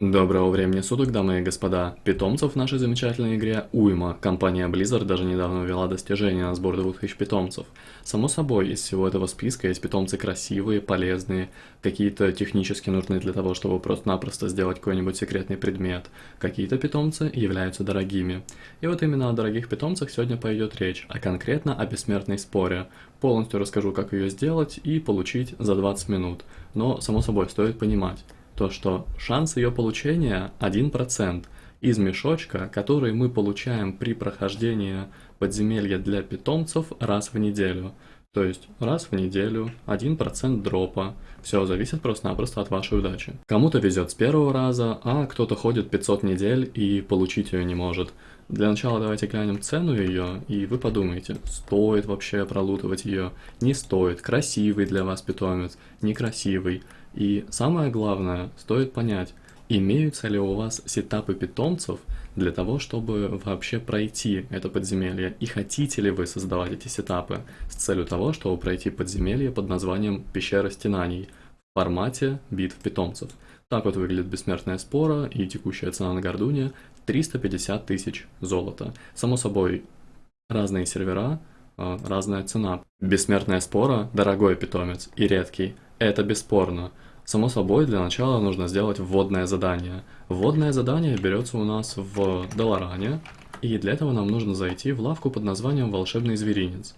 Доброго времени суток, дамы и господа. Питомцев в нашей замечательной игре уйма. Компания Blizzard даже недавно ввела достижение на сбор 2000 питомцев. Само собой, из всего этого списка есть питомцы красивые, полезные, какие-то технически нужны для того, чтобы просто-напросто сделать какой-нибудь секретный предмет. Какие-то питомцы являются дорогими. И вот именно о дорогих питомцах сегодня пойдет речь, а конкретно о бессмертной споре. Полностью расскажу, как ее сделать и получить за 20 минут. Но, само собой, стоит понимать, то что шанс ее получения 1% из мешочка, который мы получаем при прохождении подземелья для питомцев раз в неделю. То есть раз в неделю 1% дропа. Все зависит просто-напросто от вашей удачи. Кому-то везет с первого раза, а кто-то ходит 500 недель и получить ее не может. Для начала давайте глянем цену ее, и вы подумайте, стоит вообще пролутывать ее, не стоит, красивый для вас питомец, некрасивый. И самое главное, стоит понять, имеются ли у вас сетапы питомцев для того, чтобы вообще пройти это подземелье, и хотите ли вы создавать эти сетапы с целью того, чтобы пройти подземелье под названием «Пещера стенаний» в формате битв питомцев. Так вот выглядит бессмертная спора и текущая цена на Гордуне 350 тысяч золота. Само собой, разные сервера, а, разная цена. Бессмертная спора – дорогой питомец и редкий, это бесспорно. Само собой, для начала нужно сделать вводное задание. Вводное задание берется у нас в Долоране, и для этого нам нужно зайти в лавку под названием «Волшебный зверинец».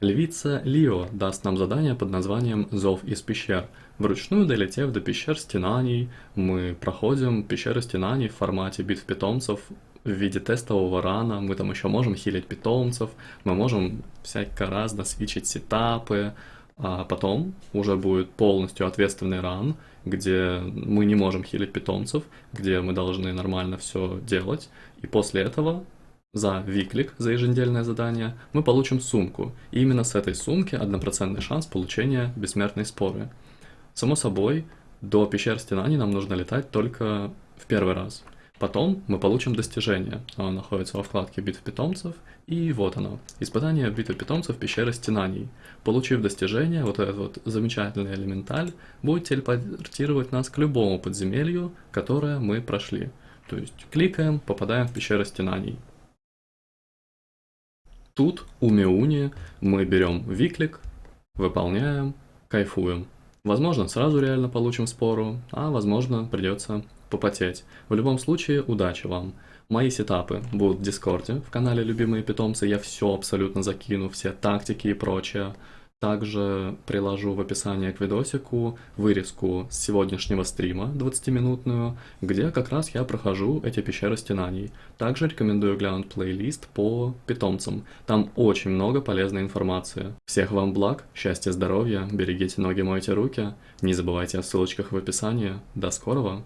Львица Лио даст нам задание под названием «Зов из пещер». Вручную долетев до пещер стенаний, мы проходим пещеры стенаний в формате битв питомцев в виде тестового рана. Мы там еще можем хилить питомцев, мы можем всяко разно свичить сетапы, а потом уже будет полностью ответственный ран, где мы не можем хилить питомцев, где мы должны нормально все делать. И после этого за виклик, за еженедельное задание, мы получим сумку. И именно с этой сумки однопроцентный шанс получения бессмертной споры. Само собой, до пещер стенаний нам нужно летать только в первый раз. Потом мы получим достижение. Оно находится во вкладке битв питомцев. И вот оно. Испытание битвы питомцев пещеры стенаний. Получив достижение, вот этот вот замечательный элементаль будет телепортировать нас к любому подземелью, которое мы прошли. То есть кликаем, попадаем в пещеру стенаний. Тут у Меуни мы берем виклик, выполняем, кайфуем. Возможно, сразу реально получим спору, а возможно, придется попотеть. В любом случае, удачи вам. Мои сетапы будут в Дискорде, в канале Любимые Питомцы, я все абсолютно закину, все тактики и прочее. Также приложу в описании к видосику вырезку с сегодняшнего стрима 20-минутную, где как раз я прохожу эти пещеры стенаний. Также рекомендую глянуть плейлист по питомцам, там очень много полезной информации. Всех вам благ, счастья, здоровья, берегите ноги, мойте руки, не забывайте о ссылочках в описании. До скорого!